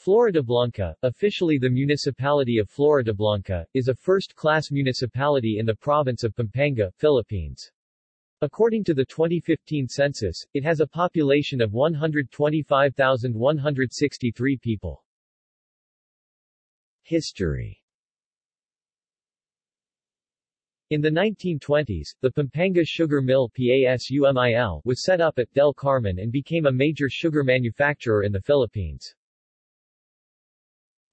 Floridablanca, officially the municipality of Floridablanca, is a first-class municipality in the province of Pampanga, Philippines. According to the 2015 census, it has a population of 125,163 people. History In the 1920s, the Pampanga Sugar Mill PASUMIL was set up at Del Carmen and became a major sugar manufacturer in the Philippines.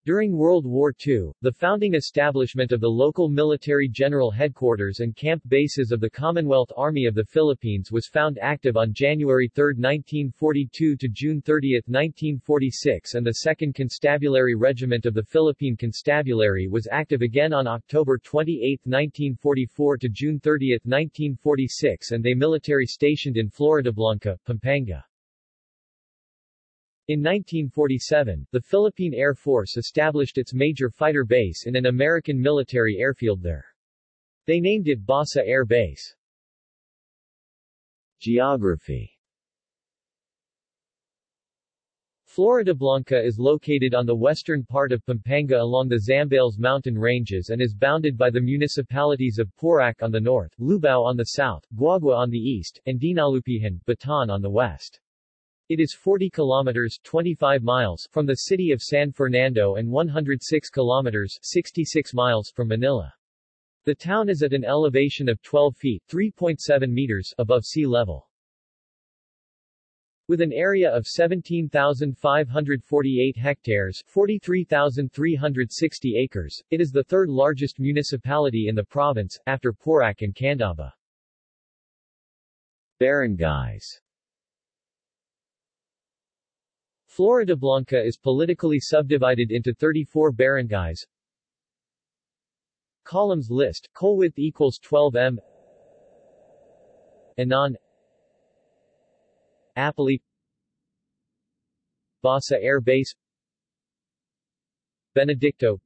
During World War II, the founding establishment of the local military general headquarters and camp bases of the Commonwealth Army of the Philippines was found active on January 3, 1942 to June 30, 1946 and the 2nd Constabulary Regiment of the Philippine Constabulary was active again on October 28, 1944 to June 30, 1946 and they military stationed in Floridablanca, Pampanga. In 1947, the Philippine Air Force established its major fighter base in an American military airfield there. They named it Basa Air Base. Geography Floridablanca is located on the western part of Pampanga along the Zambales mountain ranges and is bounded by the municipalities of Porac on the north, Lubao on the south, Guagua on the east, and Dinalupihan, Bataan on the west. It is 40 kilometers 25 miles from the city of San Fernando and 106 kilometers 66 miles from Manila. The town is at an elevation of 12 feet 3.7 meters above sea level. With an area of 17,548 hectares 43,360 acres, it is the third largest municipality in the province, after Porac and Candaba. Barangays Floridablanca is politically subdivided into 34 barangays. Columns list, width equals 12 m. Anan Apali Basa Air Base. Benedicto.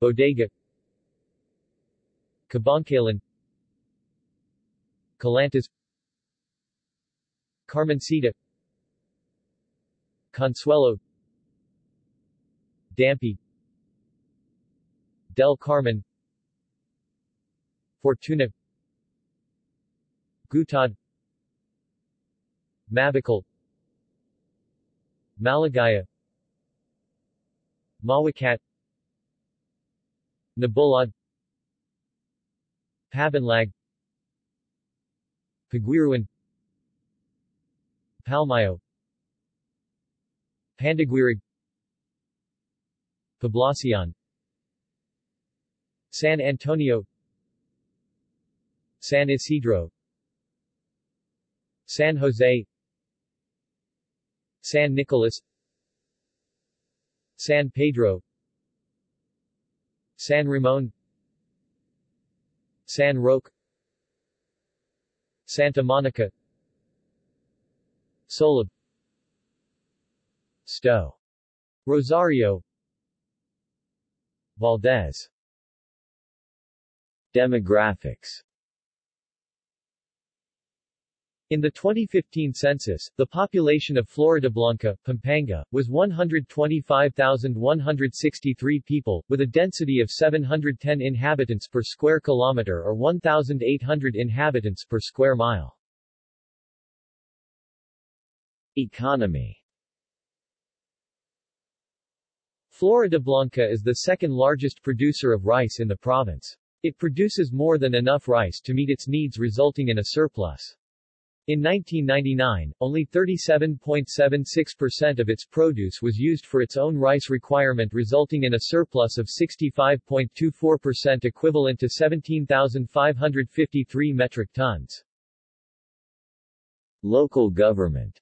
Bodega. Cabangcalan Calantas Carmencita Consuelo Dampi Del Carmen Fortuna Gutad Mabacal Malagaya Mawacat Nabulad Pabanlag Paguiruan Palmayo Pandaguirig Poblacion San Antonio San Isidro San Jose San Nicolas San Pedro San Ramon San Roque Santa Monica Solab Sto. Rosario Valdez Demographics in the 2015 census, the population of Floridablanca, Pampanga, was 125,163 people, with a density of 710 inhabitants per square kilometer or 1,800 inhabitants per square mile. Economy Floridablanca is the second largest producer of rice in the province. It produces more than enough rice to meet its needs resulting in a surplus. In 1999, only 37.76% of its produce was used for its own rice requirement resulting in a surplus of 65.24% equivalent to 17,553 metric tons. Local government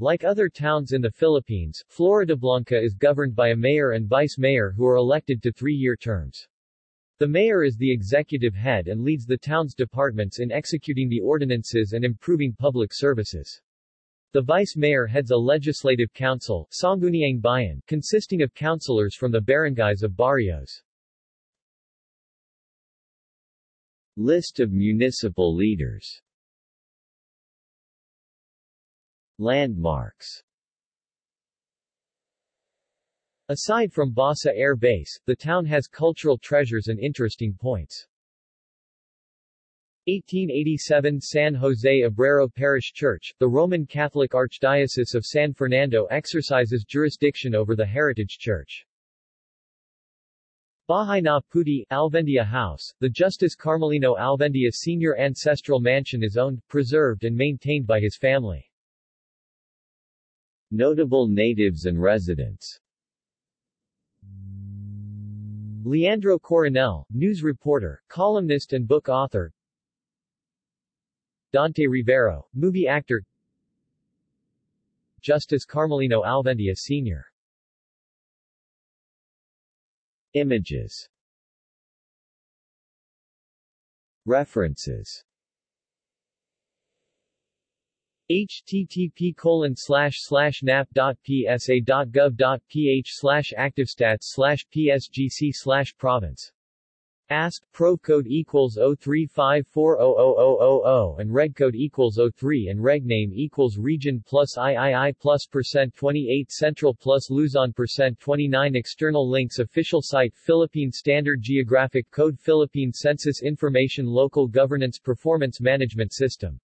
like other towns in the Philippines, Floridablanca is governed by a mayor and vice-mayor who are elected to three-year terms. The mayor is the executive head and leads the town's departments in executing the ordinances and improving public services. The vice-mayor heads a legislative council Sangguniang Bayan, consisting of councilors from the barangays of barrios. List of municipal leaders Landmarks Aside from Basa Air Base, the town has cultural treasures and interesting points. 1887 San Jose Obrero Parish Church, the Roman Catholic Archdiocese of San Fernando exercises jurisdiction over the heritage church. Bahay na Puti, Alvendia House, the Justice Carmelino Alvendia Senior Ancestral Mansion is owned, preserved and maintained by his family. Notable natives and residents. Leandro Coronel, news reporter, columnist and book author. Dante Rivero, movie actor. Justice Carmelino Alvendia Sr. Images. References http colon nap.psa.gov.ph slash activestats slash psgc slash province ASP probe code equals 035400000 and reg code equals 03 and reg name equals region plus III plus percent 28 central plus Luzon percent 29 external links official site Philippine Standard Geographic Code Philippine Census Information Local Governance Performance Management System